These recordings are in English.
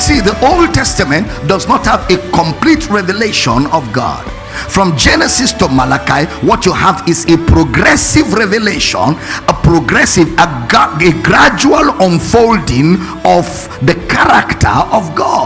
See, the Old Testament does not have a complete revelation of God. From Genesis to Malachi, what you have is a progressive revelation, a progressive, a, a gradual unfolding of the character of God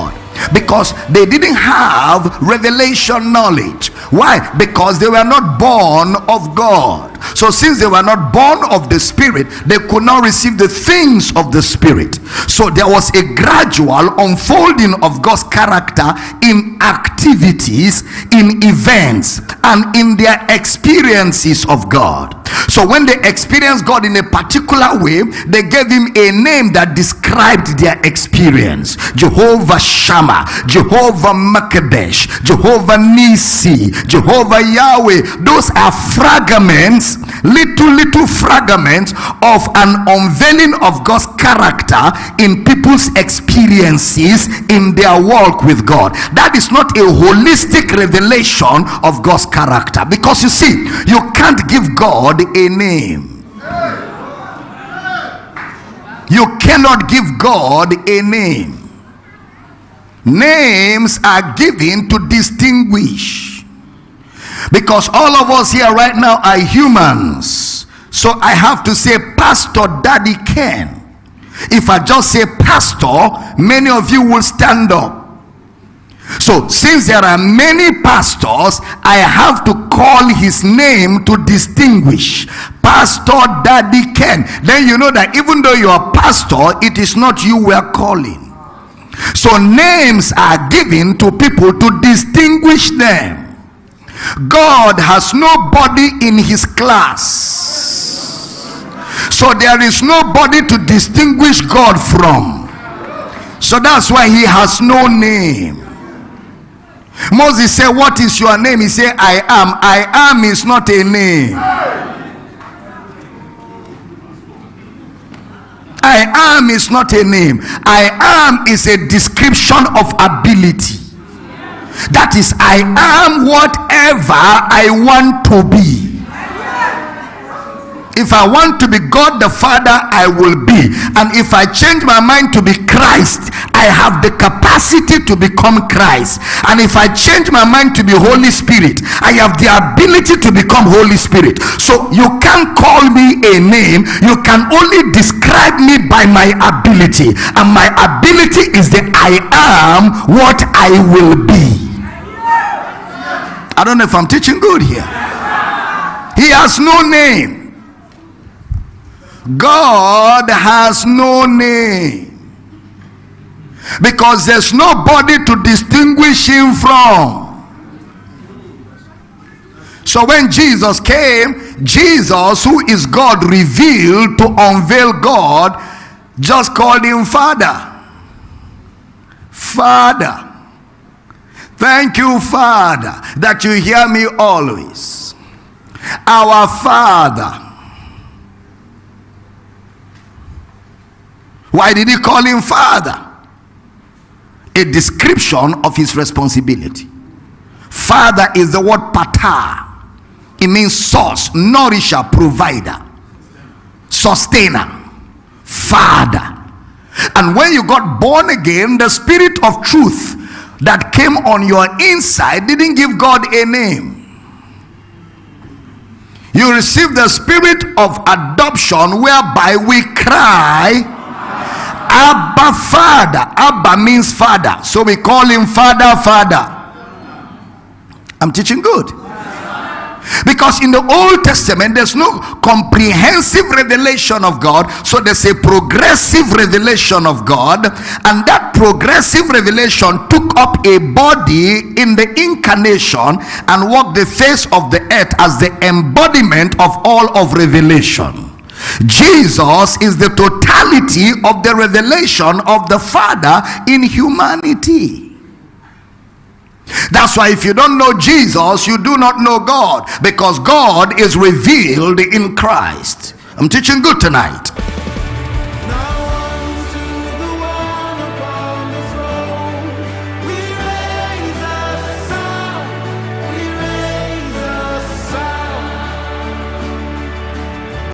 because they didn't have revelation knowledge. Why? Because they were not born of god. So since they were not born of the spirit they could not receive the things of the spirit. So there was a gradual unfolding of god's character in activities in events and in their experiences of god so when they experienced god in a particular way they gave him a name that described their experience. Jehovah shammah jehovah makadesh jehovah nisi jehovah yahweh. Those are fragments little little fragments of an unveiling of god's character in people's experiences in their walk with god. That is not a holistic revelation of god's character. Because you see you can't give god a name. You cannot give god a name. Names are given to distinguish. Because all of us here right now are humans. So i have to say pastor daddy ken if i just say pastor many of you will stand up so since there are many pastors i have to call his name to distinguish pastor daddy ken then you know that even though you are pastor it is not you we are calling so names are given to people to distinguish them. God has nobody in his class. So there is nobody to distinguish God from. So that's why he has no name. Moses said, What is your name? He said, I am. I am is not a name. I am is not a name. I am is a description of ability. That is, I am whatever I want to be. If I want to be God the Father, I will be. And if I change my mind to be Christ, I have the capacity to become Christ. And if I change my mind to be Holy Spirit, I have the ability to become Holy Spirit. So you can't call me a name, you can only describe me by my ability. And my ability is that I am what I will be. I don't know if I'm teaching good here. He has no name. God has no name because there's nobody to distinguish him from. So when Jesus came, Jesus, who is God revealed to unveil God, just called him Father. Father. Thank you, Father, that you hear me always. Our Father. Why did he call him father? A description of his responsibility. Father is the word pater. It means source, nourisher, provider, sustainer, father. And when you got born again, the spirit of truth that came on your inside didn't give God a name. You received the spirit of adoption whereby we cry, Abba Father. Abba means father. So we call him Father, Father. I'm teaching good. Because in the Old Testament, there's no comprehensive revelation of God. So there's a progressive revelation of God. And that progressive revelation took up a body in the incarnation and walked the face of the earth as the embodiment of all of revelation. Jesus is the totality of the revelation of the Father in humanity. That's why if you don't know Jesus, you do not know God because God is revealed in Christ. I'm teaching good tonight.